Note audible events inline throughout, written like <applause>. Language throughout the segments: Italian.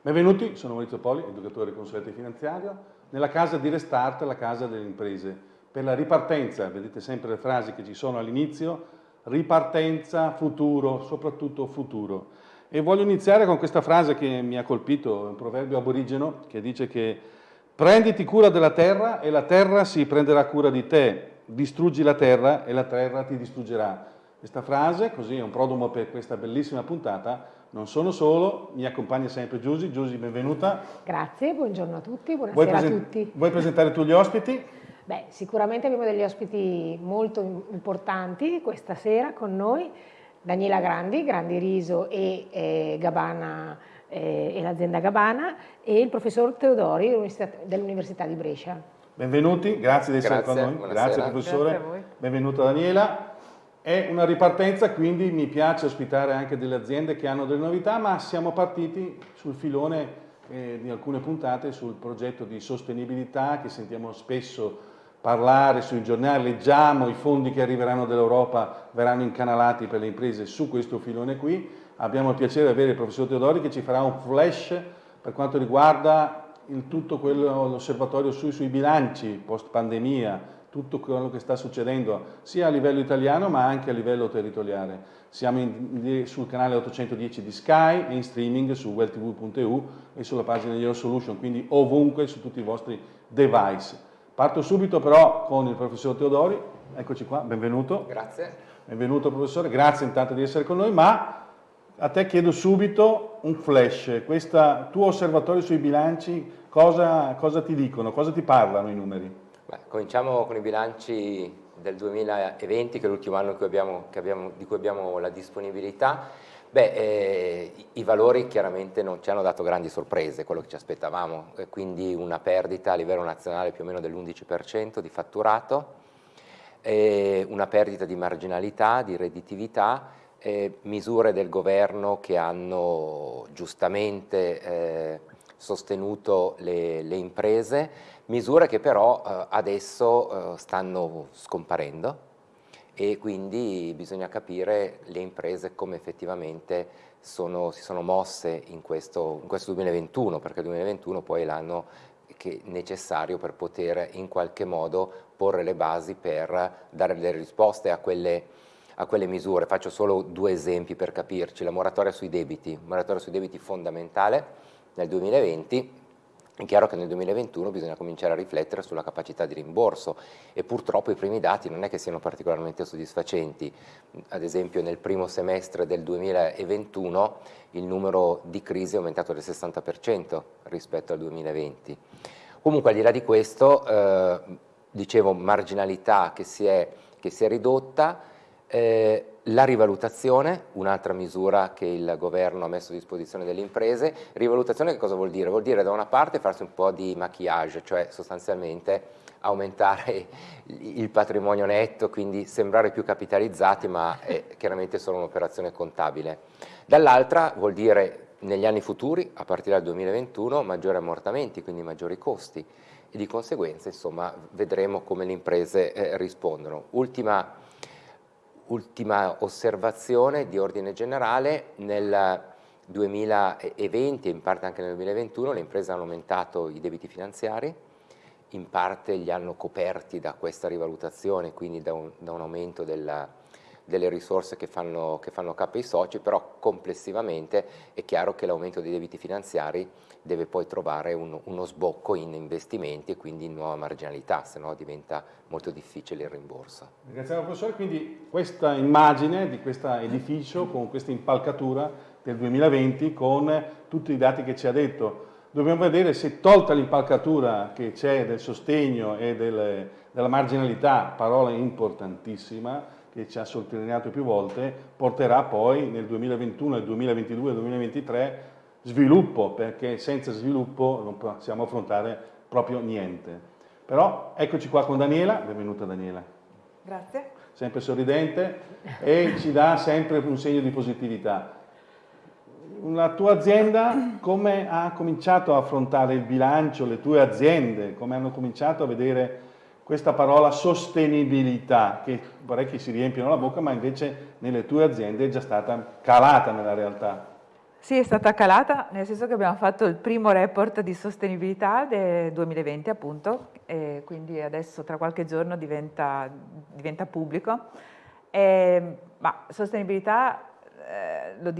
Benvenuti, sono Maurizio Poli, educatore e consulente finanziario, nella casa di Restart, la casa delle imprese. Per la ripartenza, vedete sempre le frasi che ci sono all'inizio, ripartenza, futuro, soprattutto futuro. E voglio iniziare con questa frase che mi ha colpito, un proverbio aborigeno che dice che prenditi cura della terra e la terra si prenderà cura di te, distruggi la terra e la terra ti distruggerà. Questa frase, così è un prodromo per questa bellissima puntata, non sono solo, mi accompagna sempre Giusy. Giusy, benvenuta. Grazie, buongiorno a tutti, buonasera a tutti. Vuoi presentare tu gli ospiti? Beh, sicuramente abbiamo degli ospiti molto importanti questa sera con noi. Daniela Grandi, Grandi Riso e eh, Gabana eh, e l'azienda Gabana e il professor Teodori dell'Università di Brescia. Benvenuti, grazie di essere grazie, con noi. Grazie professore. Grazie Benvenuta Daniela. È una ripartenza, quindi mi piace ospitare anche delle aziende che hanno delle novità, ma siamo partiti sul filone eh, di alcune puntate sul progetto di sostenibilità che sentiamo spesso parlare sui giornali, leggiamo i fondi che arriveranno dall'Europa verranno incanalati per le imprese su questo filone qui. Abbiamo il piacere di avere il professor Teodori che ci farà un flash per quanto riguarda il tutto l'osservatorio sui, sui bilanci post pandemia, tutto quello che sta succedendo sia a livello italiano ma anche a livello territoriale. Siamo in, sul canale 810 di Sky e in streaming su welltv.eu e sulla pagina di Your Solution, quindi ovunque su tutti i vostri device. Parto subito però con il professor Teodori, eccoci qua, benvenuto. Grazie. Benvenuto professore, grazie intanto di essere con noi, ma a te chiedo subito un flash, questo tuo osservatorio sui bilanci, cosa, cosa ti dicono, cosa ti parlano i numeri? Beh, cominciamo con i bilanci del 2020, che è l'ultimo anno che abbiamo, abbiamo, di cui abbiamo la disponibilità. Beh, eh, i valori chiaramente non ci hanno dato grandi sorprese, quello che ci aspettavamo, eh, quindi una perdita a livello nazionale più o meno dell'11% di fatturato, eh, una perdita di marginalità, di redditività, misure del governo che hanno giustamente eh, sostenuto le, le imprese, misure che però eh, adesso eh, stanno scomparendo e quindi bisogna capire le imprese come effettivamente sono, si sono mosse in questo, in questo 2021, perché il 2021 poi è l'anno necessario per poter in qualche modo porre le basi per dare delle risposte a quelle, a quelle misure. Faccio solo due esempi per capirci, la moratoria sui debiti, moratoria sui debiti fondamentale. Nel 2020, è chiaro che nel 2021 bisogna cominciare a riflettere sulla capacità di rimborso e purtroppo i primi dati non è che siano particolarmente soddisfacenti. Ad esempio nel primo semestre del 2021 il numero di crisi è aumentato del 60% rispetto al 2020. Comunque al di là di questo, eh, dicevo marginalità che si è, che si è ridotta, eh, la rivalutazione, un'altra misura che il governo ha messo a disposizione delle imprese, rivalutazione che cosa vuol dire? Vuol dire da una parte farsi un po' di maquillage, cioè sostanzialmente aumentare il patrimonio netto, quindi sembrare più capitalizzati, ma è chiaramente solo un'operazione contabile. Dall'altra vuol dire negli anni futuri, a partire dal 2021, maggiori ammortamenti, quindi maggiori costi e di conseguenza insomma, vedremo come le imprese eh, rispondono. Ultima ultima osservazione di ordine generale, nel 2020 e in parte anche nel 2021 le imprese hanno aumentato i debiti finanziari, in parte li hanno coperti da questa rivalutazione, quindi da un, da un aumento della, delle risorse che fanno, che fanno capo ai soci, però complessivamente è chiaro che l'aumento dei debiti finanziari deve poi trovare un, uno sbocco in investimenti e quindi in nuova marginalità, se no diventa molto difficile il rimborso. Ringraziamo professore, quindi questa immagine di questo edificio con questa impalcatura del 2020 con tutti i dati che ci ha detto, dobbiamo vedere se tolta l'impalcatura che c'è del sostegno e del, della marginalità, parola importantissima, che ci ha sottolineato più volte, porterà poi nel 2021, nel 2022, nel 2023 sviluppo, perché senza sviluppo non possiamo affrontare proprio niente. Però eccoci qua con Daniela, benvenuta Daniela. Grazie. Sempre sorridente e ci dà sempre un segno di positività. la tua azienda come ha cominciato a affrontare il bilancio, le tue aziende, come hanno cominciato a vedere questa parola sostenibilità, che vorrei che si riempiano la bocca, ma invece nelle tue aziende è già stata calata nella realtà. Sì, è stata calata, nel senso che abbiamo fatto il primo report di sostenibilità del 2020 appunto, e quindi adesso tra qualche giorno diventa, diventa pubblico. E, ma sostenibilità, eh, lo,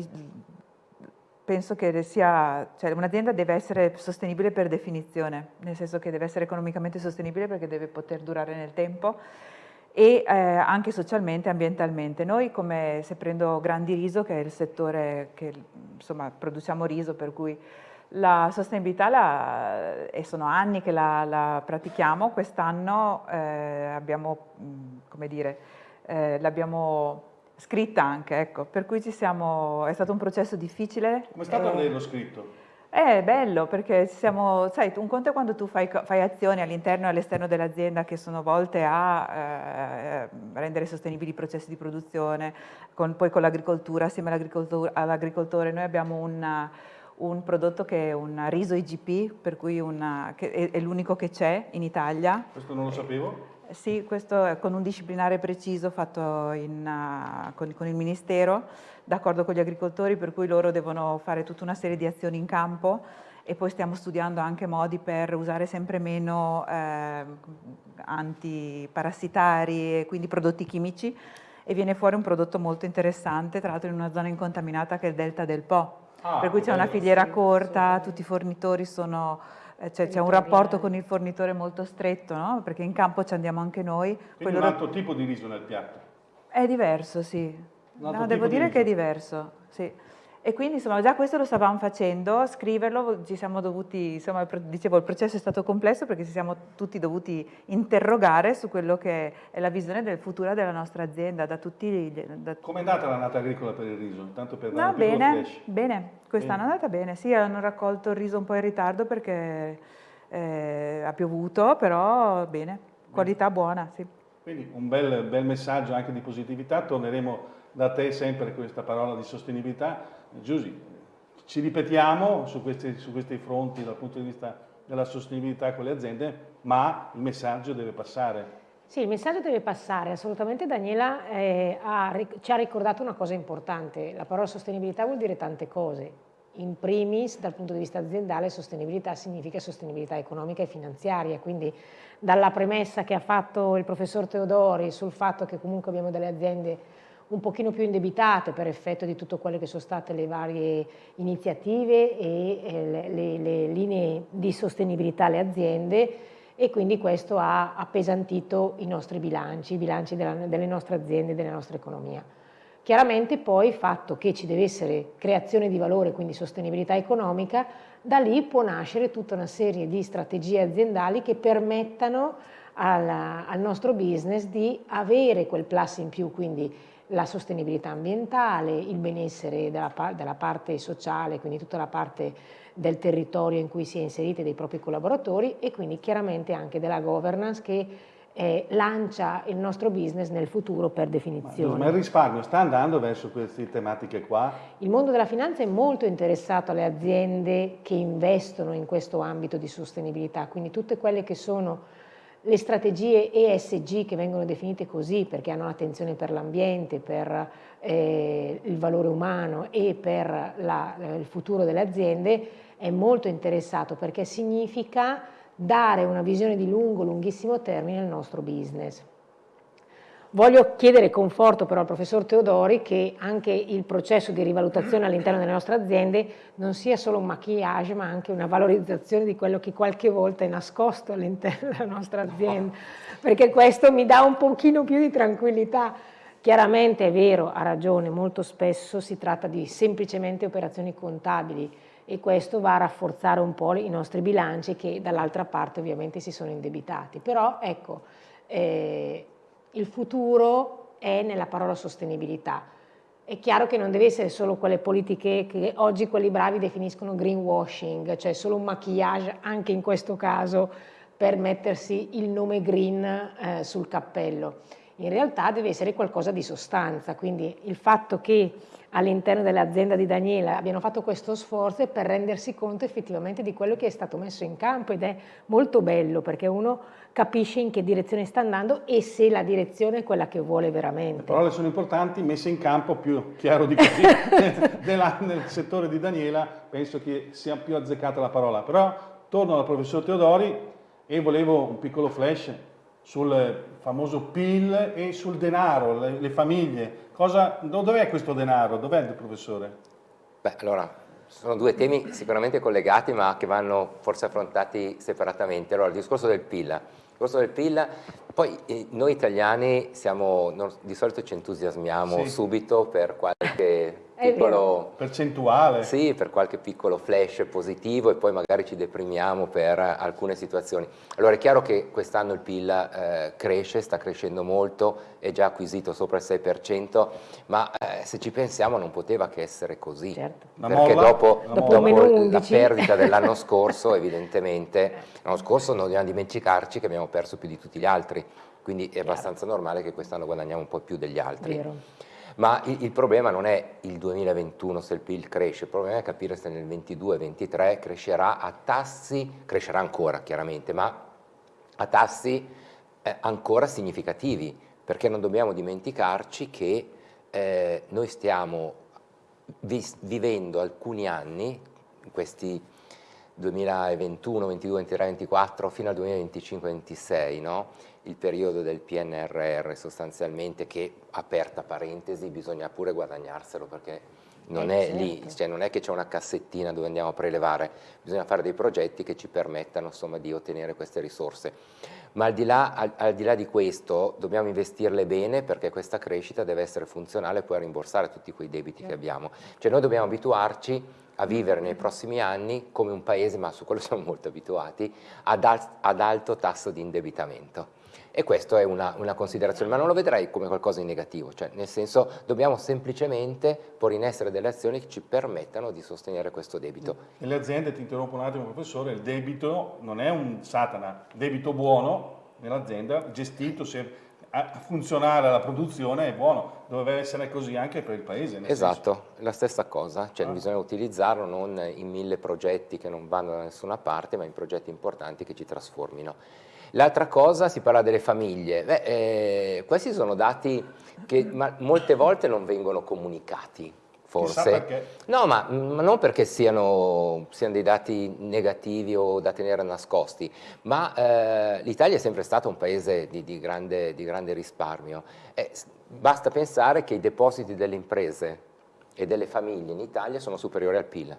penso che sia, cioè un'azienda deve essere sostenibile per definizione, nel senso che deve essere economicamente sostenibile perché deve poter durare nel tempo e eh, anche socialmente e ambientalmente. Noi come se prendo Grandi Riso, che è il settore che insomma produciamo riso, per cui la sostenibilità, la, e sono anni che la, la pratichiamo, quest'anno eh, abbiamo, come dire, eh, l'abbiamo scritta anche, ecco, per cui ci siamo, è stato un processo difficile. Come è stato eh, averlo scritto? È bello perché siamo, sai, un conto è quando tu fai, fai azioni all'interno e all'esterno dell'azienda che sono volte a eh, rendere sostenibili i processi di produzione, con, poi con l'agricoltura, assieme all'agricoltore noi abbiamo una, un prodotto che è un riso IGP, per cui una, è, è l'unico che c'è in Italia. Questo non lo sapevo. Sì, questo è con un disciplinare preciso fatto in, uh, con, con, il Ministero, d'accordo con gli agricoltori, per cui loro devono fare tutta una serie di azioni in campo e poi stiamo studiando anche modi per usare sempre meno eh, antiparassitari e quindi prodotti chimici e viene fuori un prodotto molto interessante, tra l'altro in una zona incontaminata che è il delta del Po, ah, per cui c'è una filiera corta, tutti i fornitori sono c'è un rapporto con il fornitore molto stretto, no? perché in campo ci andiamo anche noi. Quindi un loro... altro tipo di riso nel piatto? È diverso, sì. No, devo dire che è diverso, sì. E quindi insomma già questo lo stavamo facendo, scriverlo, ci siamo dovuti, insomma dicevo il processo è stato complesso perché ci siamo tutti dovuti interrogare su quello che è la visione del futuro della nostra azienda da tutti. Da... Come è andata l'annata agricola per il riso? Tanto per no, bene, bene, quest'anno è andata bene, sì, hanno raccolto il riso un po' in ritardo perché eh, ha piovuto, però bene, qualità buona, sì. Quindi un bel, bel messaggio anche di positività, torneremo da te sempre questa parola di sostenibilità Giusy, ci ripetiamo su questi, su questi fronti dal punto di vista della sostenibilità con le aziende, ma il messaggio deve passare. Sì, il messaggio deve passare, assolutamente. Daniela eh, ha, ci ha ricordato una cosa importante, la parola sostenibilità vuol dire tante cose, in primis dal punto di vista aziendale sostenibilità significa sostenibilità economica e finanziaria, quindi dalla premessa che ha fatto il professor Teodori sul fatto che comunque abbiamo delle aziende un pochino più indebitate per effetto di tutto quello che sono state le varie iniziative e le, le, le linee di sostenibilità alle aziende e quindi questo ha appesantito i nostri bilanci, i bilanci della, delle nostre aziende e della nostra economia. Chiaramente poi il fatto che ci deve essere creazione di valore, quindi sostenibilità economica, da lì può nascere tutta una serie di strategie aziendali che permettano al, al nostro business di avere quel plus in più, quindi la sostenibilità ambientale, il benessere della, della, parte sociale, quindi tutta la parte del territorio in cui si è inseriti dei propri collaboratori e quindi chiaramente anche della governance che eh, lancia il nostro business nel futuro per definizione. Ma, ma il risparmio sta andando verso queste tematiche qua? Il mondo della finanza è molto interessato alle aziende che investono in questo ambito di sostenibilità, quindi tutte quelle che sono le strategie ESG che vengono definite così perché hanno l'attenzione per l'ambiente, per eh, il valore umano e per la, il futuro delle aziende è molto interessato perché significa dare una visione di lungo, lunghissimo termine al nostro business. Voglio chiedere conforto però al professor Teodori che anche il processo di rivalutazione all'interno delle nostre aziende non sia solo un maquillage ma anche una valorizzazione di quello che qualche volta è nascosto all'interno della nostra azienda, perché questo mi dà un pochino più di tranquillità. Chiaramente è vero, ha ragione, molto spesso si tratta di semplicemente operazioni contabili e questo va a rafforzare un po' i nostri bilanci che dall'altra parte ovviamente si sono indebitati. Però ecco, eh, il futuro è nella parola sostenibilità. È chiaro che non deve essere solo quelle politiche che oggi quelli bravi definiscono greenwashing, cioè solo un maquillage anche in questo caso per mettersi il nome green eh, sul cappello. In realtà deve essere qualcosa di sostanza, quindi il fatto che all'interno dell'azienda di Daniela abbiano fatto questo sforzo per rendersi conto effettivamente di quello che è stato messo in campo ed è molto bello perché uno capisce in che direzione sta andando e se la direzione è quella che vuole veramente. Le parole sono importanti, messe in campo più chiaro di così. <laughs> nel settore di Daniela penso che sia più azzeccata la parola, però torno al professor Teodori e volevo un piccolo flash sul famoso PIL e sul denaro, le, le famiglie. dov'è questo denaro? Dov'è il professore? Beh, allora, sono due temi sicuramente collegati ma che vanno forse affrontati separatamente. Allora, il discorso del PIL. Il discorso del PIL, poi eh, noi italiani siamo, di solito ci entusiasmiamo sì. subito per qualche piccolo, percentuale. Sì, per qualche piccolo flash positivo e poi magari ci deprimiamo per alcune situazioni. Allora è chiaro che quest'anno il PIL eh, cresce, sta crescendo molto, è già acquisito sopra il 6%, ma eh, se ci pensiamo non poteva che essere così, certo. perché molla, dopo, dopo la perdita dell'anno <laughs> scorso evidentemente, l'anno scorso non dobbiamo dimenticarci che abbiamo perso più di tutti gli altri, quindi è abbastanza normale che quest'anno guadagniamo un po' più degli altri. Vero. Ma il, il, problema non è il 2021 se il PIL cresce, il problema è capire se nel 2022-2023 crescerà a tassi, crescerà ancora chiaramente, ma a tassi eh, ancora significativi, perché non dobbiamo dimenticarci che eh, noi stiamo vi, vivendo alcuni anni, questi 2021, 22, 23, 24 fino al 2025, 26, no? Il periodo del PNRR sostanzialmente che, aperta parentesi, bisogna pure guadagnarselo perché non eh, è certo. lì, cioè non è che c'è una cassettina dove andiamo a prelevare, bisogna fare dei progetti che ci permettano insomma, di ottenere queste risorse. Ma al di, là, al, al di, là, di questo dobbiamo investirle bene perché questa crescita deve essere funzionale e poi rimborsare tutti quei debiti certo. che abbiamo. Cioè noi dobbiamo abituarci a vivere nei prossimi anni come un paese, ma su quello <laughs> siamo molto abituati, ad, al, ad alto tasso di indebitamento. E questa è una, una, considerazione, ma non lo vedrei come qualcosa di negativo, cioè nel senso dobbiamo semplicemente porre in essere delle azioni che ci permettano di sostenere questo debito. Nelle aziende, ti interrompo un attimo professore, il debito non è un satana, debito buono nell'azienda, gestito, se a funzionare la produzione è buono, dovrebbe essere così anche per il paese. Esatto, senso. la stessa cosa, cioè ah. bisogna utilizzarlo non in mille progetti che non vanno da nessuna parte, ma in progetti importanti che ci trasformino. L'altra cosa, si parla delle famiglie, Beh, eh, questi sono dati che molte volte non vengono comunicati forse. No, ma, ma, non perché siano, siano, dei dati negativi o da tenere nascosti, ma eh, l'Italia è sempre stato un paese di, di, grande, di grande, risparmio. Eh, basta pensare che i depositi delle imprese e delle famiglie in Italia sono superiori al PIL.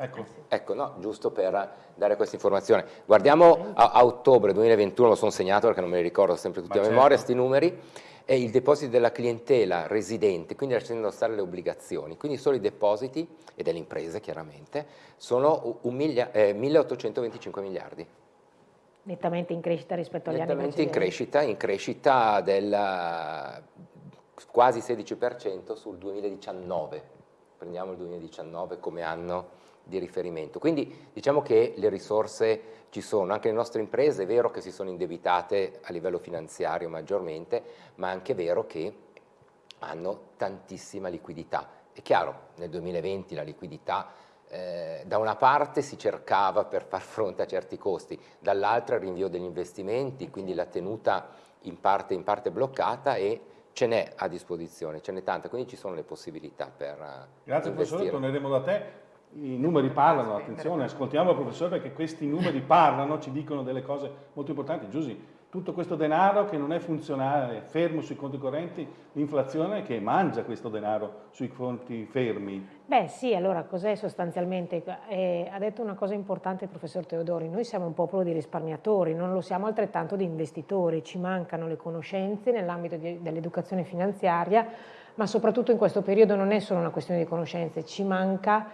Ecco, ecco no, giusto per dare questa informazione. Guardiamo a, a ottobre 2021, lo sono segnato perché non me li ricordo sempre tutti ma a certo. memoria, questi numeri è il deposito della clientela residente, quindi lasciando stare le obbligazioni, quindi solo i depositi, e delle imprese chiaramente, sono miglia, eh, 1825 miliardi. Nettamente in crescita rispetto agli Nettamente anni precedenti. in crescita, in crescita del quasi 16% sul 2019, prendiamo il 2019 come anno di riferimento. Quindi diciamo che le risorse ci sono, anche le nostre imprese è vero che si sono indebitate a livello finanziario maggiormente, ma è anche vero che hanno tantissima liquidità. È chiaro, nel 2020 la liquidità eh, da una parte si cercava per far fronte a certi costi, dall'altra il rinvio degli investimenti, quindi la tenuta in parte, in parte bloccata e ce n'è a disposizione, ce n'è tanta, quindi ci sono le possibilità per Grazie professore, torneremo da te i numeri parlano, attenzione, ascoltiamo il professore perché questi numeri parlano, ci dicono delle cose molto importanti. Giusy, tutto questo denaro che non è funzionale, fermo sui conti correnti, l'inflazione che mangia questo denaro sui conti fermi. Beh sì, allora cos'è sostanzialmente? Eh, ha detto una cosa importante il professor Teodori, noi siamo un popolo di risparmiatori, non lo siamo altrettanto di investitori, ci mancano le conoscenze nell'ambito dell'educazione finanziaria, ma soprattutto in questo periodo non è solo una questione di conoscenze, ci manca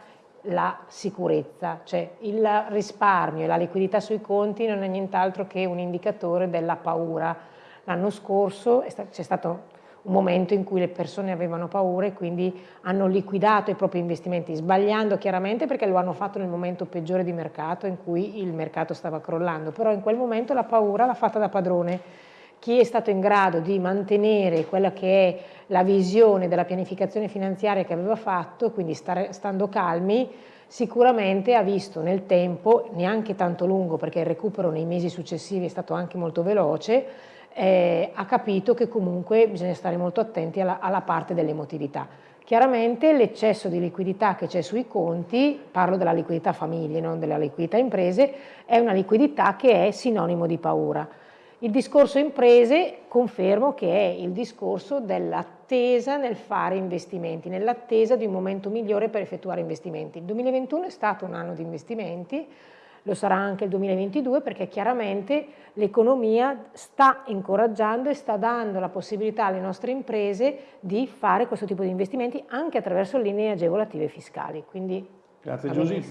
la sicurezza, cioè il risparmio e la liquidità sui conti non è nient'altro che un indicatore della paura. L'anno scorso c'è stato un momento in cui le persone avevano paura e quindi hanno liquidato i propri investimenti, sbagliando chiaramente perché lo hanno fatto nel momento peggiore di mercato in cui il mercato stava crollando, però in quel momento la paura l'ha fatta da padrone chi è stato in grado di mantenere quella che è la visione della pianificazione finanziaria che aveva fatto, quindi stare, stando calmi, sicuramente ha visto nel tempo, neanche tanto lungo perché il recupero nei mesi successivi è stato anche molto veloce, eh, ha capito che comunque bisogna stare molto attenti alla, alla parte dell'emotività. Chiaramente l'eccesso di liquidità che c'è sui conti, parlo della liquidità famiglie, non della liquidità imprese, è una liquidità che è sinonimo di paura. Il discorso imprese confermo che è il discorso dell'attesa nel fare investimenti, nell'attesa di un momento migliore per effettuare investimenti. Il 2021 è stato un anno di investimenti, lo sarà anche il 2022 perché chiaramente l'economia sta incoraggiando e sta dando la possibilità alle nostre imprese di fare questo tipo di investimenti anche attraverso linee agevolative fiscali. Quindi, Grazie Giusy.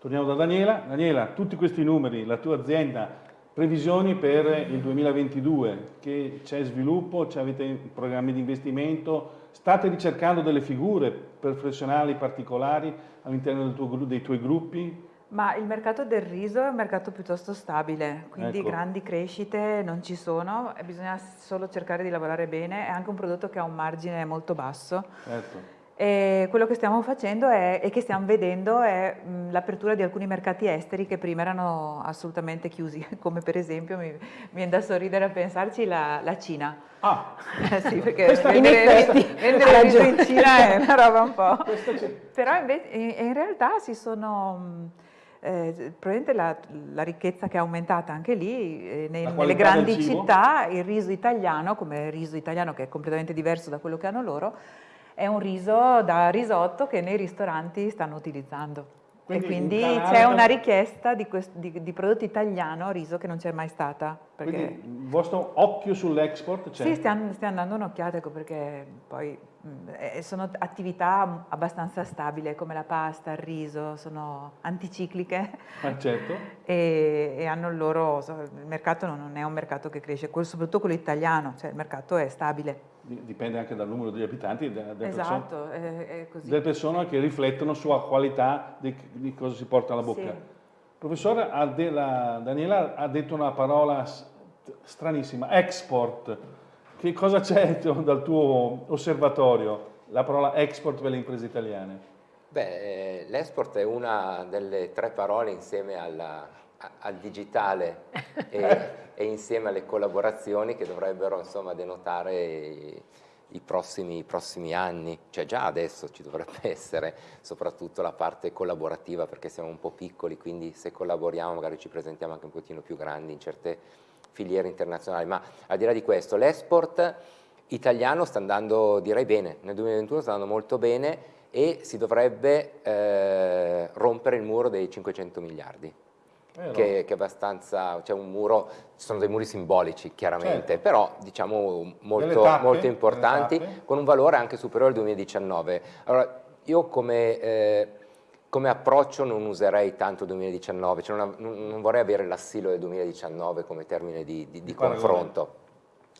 Torniamo da Daniela. Daniela, tutti questi numeri, la tua azienda, previsioni per il 2022, che c'è sviluppo, avete programmi di investimento, state ricercando delle figure professionali particolari all'interno dei tuoi gruppi? Ma il mercato del riso è un mercato piuttosto stabile, quindi ecco. grandi crescite non ci sono, bisogna solo cercare di lavorare bene, è anche un prodotto che ha un margine molto basso. Certo. E quello che stiamo facendo è, e che stiamo vedendo è l'apertura di alcuni mercati esteri che prima erano assolutamente chiusi, <laughs> come per esempio, mi, viene da sorridere a pensarci, la, la Cina. Ah, <laughs> sì, <laughs> perché vendere, vendere riso in Cina è una roba un po'. Però invece, in, in realtà si sono eh, probabilmente la, la, ricchezza che è aumentata anche lì, eh, nei, nelle grandi città, il riso italiano, come il riso italiano che è completamente diverso da quello che hanno loro, è un riso da risotto che nei ristoranti stanno utilizzando. Quindi e quindi c'è una richiesta di, di, di, prodotto italiano riso che non c'è mai stata. Perché... Quindi il vostro occhio sull'export c'è? Sì, stiamo, stiamo dando un'occhiata ecco, perché poi mh, eh, sono attività abbastanza stabili come la pasta, il riso, sono anticicliche ah, certo. <laughs> e, e, hanno il loro, il mercato non è un mercato che cresce, soprattutto quello italiano, cioè il mercato è stabile dipende anche dal numero degli abitanti delle, delle, esatto, persone, è, è delle persone, che riflettono sulla qualità di, di, cosa si porta alla bocca. Sì. Professore, Daniela ha detto una parola stranissima, export. Che cosa c'è <laughs> dal tuo osservatorio, la parola export per le imprese italiane? Beh, eh, l'export è una delle tre parole insieme alla, al digitale e, <laughs> e, insieme alle collaborazioni che dovrebbero insomma, denotare i, i, prossimi, i, prossimi, anni, cioè già adesso ci dovrebbe <laughs> essere soprattutto la parte collaborativa perché siamo un po' piccoli, quindi se collaboriamo magari ci presentiamo anche un pochino più grandi in certe filiere internazionali, ma al di là di questo l'export italiano sta andando direi bene, nel 2021 sta andando molto bene e si dovrebbe eh, rompere il muro dei 500 miliardi che, che, è abbastanza, c'è un muro, ci sono dei muri simbolici chiaramente, certo. però diciamo molto, tappe, molto importanti, con un valore anche superiore al 2019. Allora, io come, eh, come approccio non userei tanto il 2019, cioè non, non, vorrei avere l'assilo del 2019 come termine di, di, di confronto,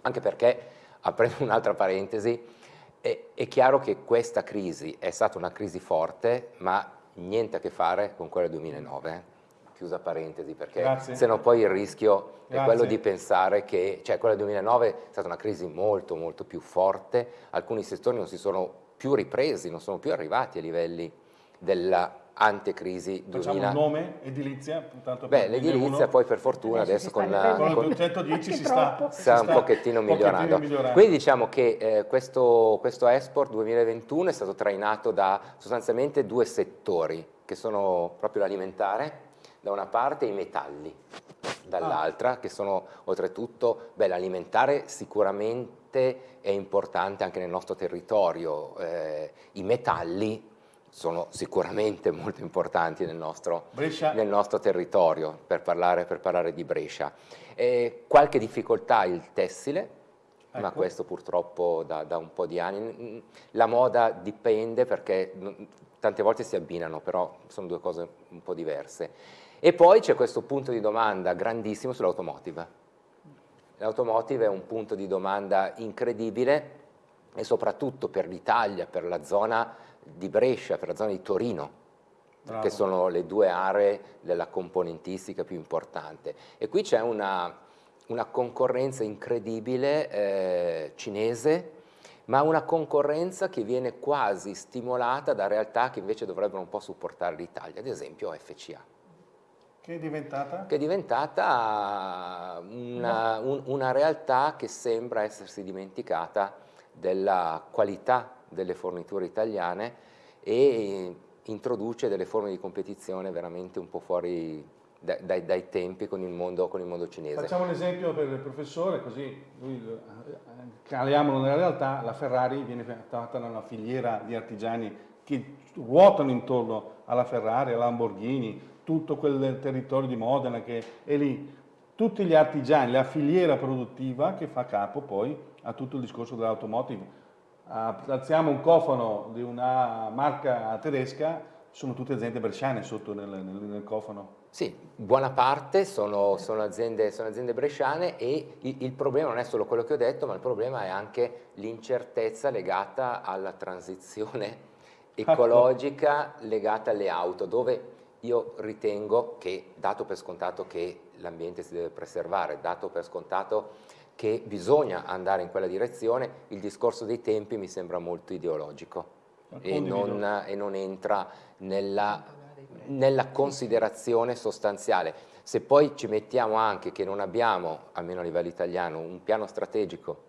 anche perché, aprendo un'altra parentesi, è, è chiaro che questa crisi è stata una crisi forte, ma niente a che fare con quella del 2009 chiusa parentesi, perché Grazie. se no poi il rischio Grazie. è quello di pensare che, cioè quella del 2009 è stata una crisi molto molto più forte, alcuni settori non si sono più ripresi, non sono più arrivati a livelli della antecrisi 2000. Facciamo un nome, edilizia? Beh, l'edilizia poi per fortuna adesso con, con, con il 110 si sta, si sta un pochettino, migliorando. migliorando. Quindi diciamo che eh, questo, questo Export 2021 è stato trainato da sostanzialmente due settori, che sono proprio l'alimentare da una parte i metalli, dall'altra ah. che sono oltretutto, beh l'alimentare sicuramente è importante anche nel nostro territorio, eh, i metalli sono sicuramente molto importanti nel nostro, nel nostro territorio per parlare, per parlare, di Brescia. Eh, qualche difficoltà il tessile, ecco. ma questo purtroppo da, da, un po' di anni. La moda dipende perché tante volte si abbinano, però sono due cose un po' diverse. E poi c'è questo punto di domanda grandissimo sull'automotive. L'automotive è un punto di domanda incredibile e soprattutto per l'Italia, per la zona di Brescia, per la zona di Torino, Bravo. che sono le due aree della componentistica più importante. E qui c'è una, una concorrenza incredibile eh, cinese, ma una concorrenza che viene quasi stimolata da realtà che invece dovrebbero un po' supportare l'Italia, ad esempio FCA. Che è diventata? Che è diventata una, un, una realtà che sembra essersi dimenticata della qualità delle forniture italiane e introduce delle forme di competizione veramente un po' fuori dai, dai, dai tempi con il, mondo, con il, mondo, cinese. Facciamo un esempio per il professore, così lui, eh, caliamolo nella realtà, la Ferrari viene fatta da una filiera di artigiani che ruotano intorno alla Ferrari, alla Lamborghini, tutto quel territorio di Modena che è lì, tutti gli artigiani, la filiera produttiva che fa capo poi a tutto il discorso dell'automotive. Alziamo un cofano di una marca tedesca, sono tutte aziende bresciane sotto nel, nel, nel cofano. Sì, buona parte sono, sono, aziende, sono aziende, bresciane e il, il, problema non è solo quello che ho detto, ma il problema è anche l'incertezza legata alla transizione ecologica legata alle auto, dove io ritengo che, dato per scontato che l'ambiente si deve preservare, dato per scontato che bisogna andare in quella direzione, il discorso dei tempi mi sembra molto ideologico e non, e non entra nella, nella considerazione sostanziale. Se poi ci mettiamo anche che non abbiamo, almeno a livello italiano, un piano strategico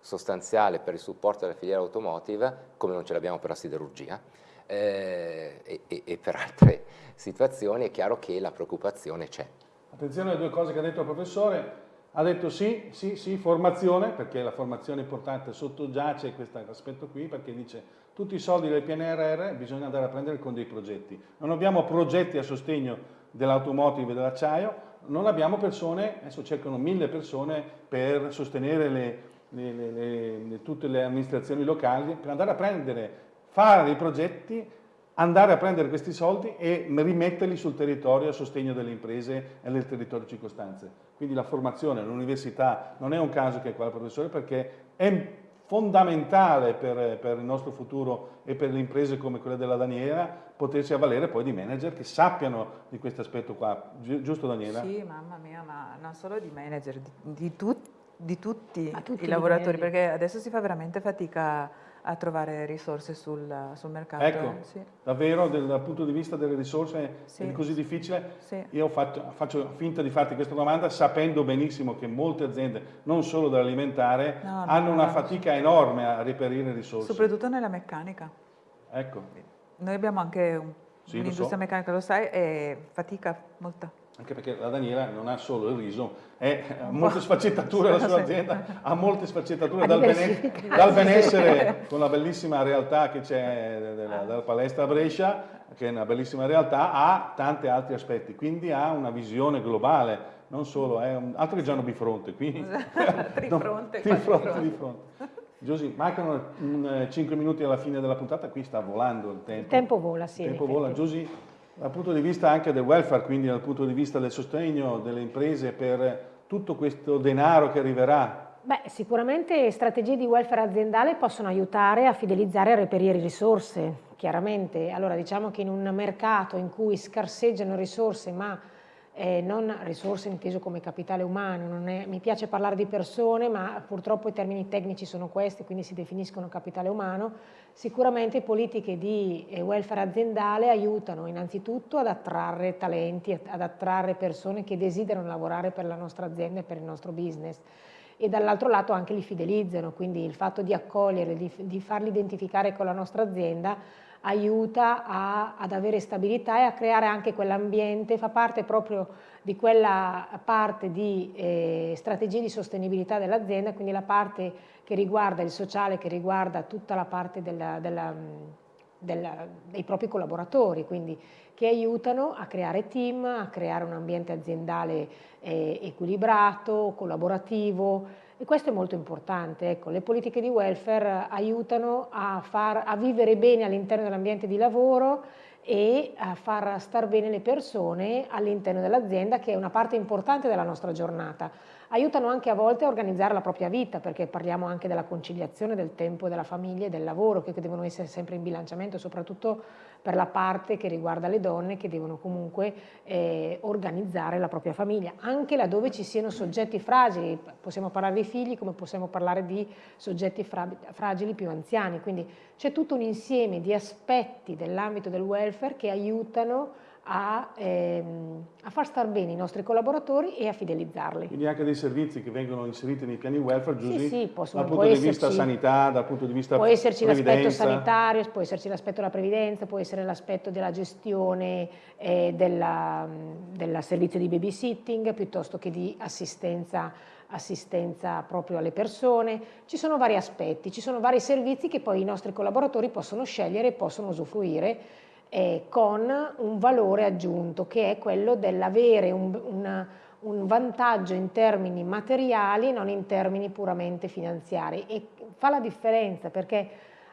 sostanziale per il supporto della filiera automotive, come non ce l'abbiamo per la siderurgia, eh, e, e, per altre <laughs> situazioni, è chiaro che la preoccupazione c'è. Attenzione alle due cose che ha detto il professore, ha detto sì, sì, sì, formazione, perché la formazione è importante, sottoggiace questo aspetto qui, perché dice tutti i soldi del PNRR bisogna andare a prendere con dei progetti. Non abbiamo progetti a sostegno dell'automotive e dell'acciaio, non abbiamo persone, adesso cercano mille persone per sostenere le, le, le, tutte le amministrazioni locali, per andare a prendere, fare dei progetti andare a prendere questi soldi e rimetterli sul territorio a sostegno delle imprese e del territorio circostanze. Quindi la formazione all'università non è un caso che è qua il professore perché è fondamentale per, per, il nostro futuro e per le imprese come quella della Daniela potersi avvalere poi di manager che sappiano di questo aspetto qua, Gi giusto Daniela? Sì, mamma mia, ma non solo di manager, di, di, tu, di tutti, tutti, i lavoratori, perché adesso si fa veramente fatica a trovare risorse sul, sul mercato. Ecco, sì. davvero dal punto di vista delle risorse sì. è così difficile? Sì. Io faccio, faccio, finta di farti questa domanda sapendo benissimo che molte aziende, non solo dell'alimentare, no, no, hanno una no, fatica enorme a reperire risorse. Soprattutto nella meccanica. Ecco. Noi abbiamo anche un, un'industria so. meccanica, lo sai, e fatica molta anche perché la Daniela non ha solo il riso, è, ha <laughs> molte sfaccettature la sua <laughs> azienda, ha molte sfaccettature <laughs> dal, bene, dal benessere con la bellissima realtà che c'è della, della, palestra Brescia, che è una bellissima realtà, ha tanti altri aspetti, quindi ha una visione globale, non solo, è un, altro che già hanno bifronte, qui. trifronte, no, trifronte, trifronte. Giusy, mancano 5 eh, minuti alla fine della puntata, qui sta volando il tempo. Il tempo vola, sì. Il tempo vola. Giusy, dal punto di vista anche del welfare, quindi dal punto di vista del sostegno delle imprese per tutto questo denaro che arriverà? Beh, sicuramente strategie di welfare aziendale possono aiutare a fidelizzare e reperire risorse, chiaramente. Allora diciamo che in un mercato in cui scarseggiano risorse ma eh, non risorse inteso come capitale umano, è, mi piace parlare di persone ma purtroppo i termini tecnici sono questi, quindi si definiscono capitale umano, sicuramente politiche di eh, welfare aziendale aiutano innanzitutto ad attrarre talenti, ad attrarre persone che desiderano lavorare per la nostra azienda e per il nostro business. E dall'altro lato anche li fidelizzano, quindi il fatto di accogliere, di, di farli identificare con la nostra azienda aiuta a, ad avere stabilità e a creare anche quell'ambiente, fa parte proprio di quella parte di eh, strategie di sostenibilità dell'azienda, quindi la parte che riguarda il sociale, che riguarda tutta la parte della, della, della, dei propri collaboratori, quindi che aiutano a creare team, a creare un ambiente aziendale eh, equilibrato, collaborativo, e questo è molto importante, ecco, le politiche di welfare aiutano a, far, a vivere bene all'interno dell'ambiente di lavoro e a far star bene le persone all'interno dell'azienda che è una parte importante della nostra giornata. aiutano anche a volte a organizzare la propria vita, perché parliamo anche della conciliazione del tempo della famiglia e del lavoro, che devono essere sempre in bilanciamento, soprattutto per la parte che riguarda le donne che devono comunque eh, organizzare la propria famiglia, anche laddove ci siano soggetti fragili, possiamo parlare di figli come possiamo parlare di soggetti fra fragili più anziani, quindi c'è tutto un insieme di aspetti dell'ambito del welfare che aiutano a, ehm, a, far star bene i nostri collaboratori e a fidelizzarli. Quindi anche dei servizi che vengono inseriti nei piani welfare, Giusy, sì, sì, possono, dal punto di vista sanità, dal punto di vista Può esserci l'aspetto sanitario, può esserci l'aspetto della previdenza, può essere l'aspetto della gestione eh, del servizio di babysitting, piuttosto che di assistenza assistenza proprio alle persone, ci sono vari aspetti, ci sono vari servizi che poi i nostri collaboratori possono scegliere e possono usufruire eh, con un valore aggiunto che è quello dell'avere un, una, un vantaggio in termini materiali, non in termini puramente finanziari e fa la differenza perché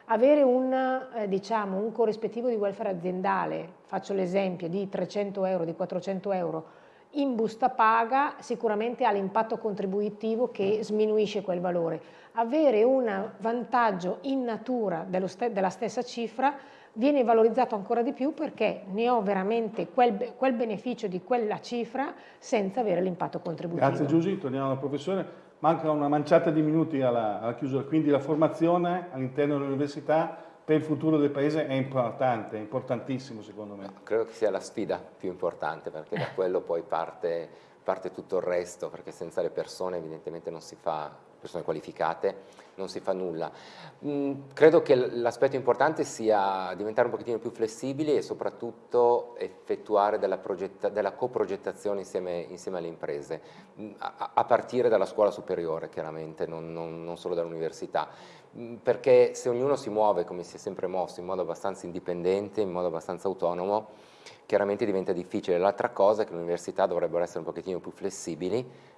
avere un, eh, diciamo, un corrispettivo di welfare aziendale, faccio l'esempio di 300 euro, di 400 euro, in busta paga sicuramente ha l'impatto contributivo che sminuisce quel valore. Avere un vantaggio in natura della stessa cifra viene valorizzato ancora di più perché ne ho veramente quel, quel beneficio di quella cifra senza avere l'impatto contributivo. Grazie Giusy, torniamo alla professore. Manca una manciata di minuti alla, alla chiusura, quindi la formazione all'interno dell'università per il futuro del Paese è importante, è importantissimo secondo me. Credo che sia la sfida più importante perché da quello poi parte, parte tutto il resto, perché senza le persone evidentemente non si fa persone qualificate, non si fa nulla. Mm, credo che l'aspetto importante sia diventare un pochettino più flessibili e soprattutto effettuare della, della coprogettazione insieme, insieme, alle imprese, mm, a, a, partire dalla scuola superiore chiaramente, non, non, non solo dall'università, mm, perché se ognuno si muove come si è sempre mosso in modo abbastanza indipendente, in modo abbastanza autonomo, chiaramente diventa difficile. L'altra cosa è che le università dovrebbero essere un pochettino più flessibili,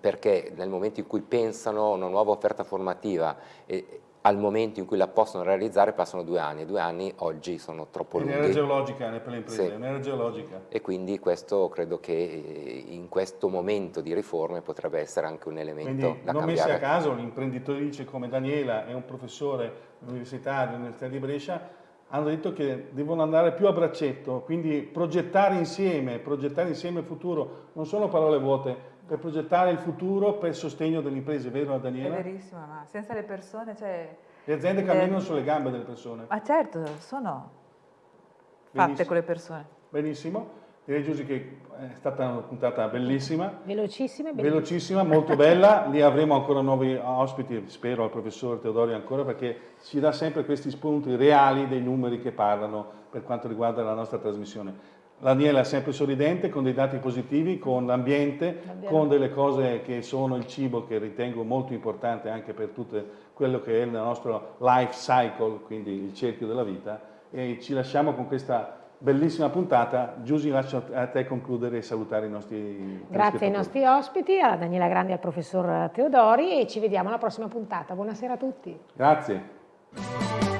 perché nel momento in cui pensano a una nuova offerta formativa e al momento in cui la possono realizzare passano due anni, e due anni oggi sono troppo lunghi. Un'era geologica per le imprese, sì. un'era geologica. E quindi questo credo che in questo momento di riforme potrebbe essere anche un elemento quindi, da non cambiare. Non messi a caso un'imprenditrice come Daniela e un professore dell'Università, dell'Università di Brescia hanno detto che devono andare più a braccetto, quindi progettare insieme, progettare insieme il futuro, non sono parole vuote, per progettare il futuro per il sostegno delle imprese, vero Daniela? È verissimo, ma senza le persone... Cioè, le aziende le... camminano sulle gambe delle persone. Ma certo, sono fatte Benissimo. con le persone. Benissimo. Direi Giusy che è stata una puntata bellissima. Velocissima. Velocissima, molto bella. <laughs> Lì avremo ancora nuovi ospiti, spero al professor Teodori ancora, perché ci dà sempre questi spunti reali dei numeri che parlano per quanto riguarda la nostra trasmissione. Daniela è sempre sorridente, con dei dati positivi, con l'ambiente, con delle cose che sono il cibo che ritengo molto importante anche per tutto quello che è il nostro life cycle, quindi il cerchio della vita. E ci lasciamo con questa bellissima puntata. Giusy, lascio a te concludere e salutare i nostri Grazie ai nostri ospiti, a Daniela Grandi e al professor Teodori e ci vediamo alla prossima puntata. Buonasera a tutti. Grazie.